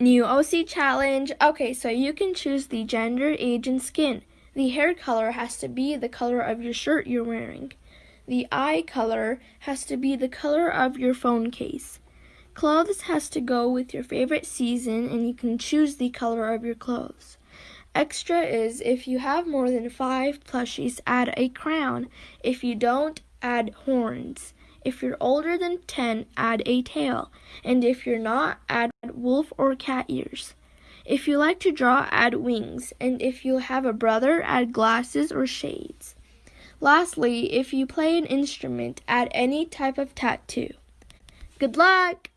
New OC challenge. Okay, so you can choose the gender, age, and skin. The hair color has to be the color of your shirt you're wearing. The eye color has to be the color of your phone case. Clothes has to go with your favorite season, and you can choose the color of your clothes. Extra is if you have more than five plushies, add a crown. If you don't, add horns. If you're older than 10, add a tail. And if you're not, add wolf or cat ears. If you like to draw, add wings. And if you have a brother, add glasses or shades. Lastly, if you play an instrument, add any type of tattoo. Good luck!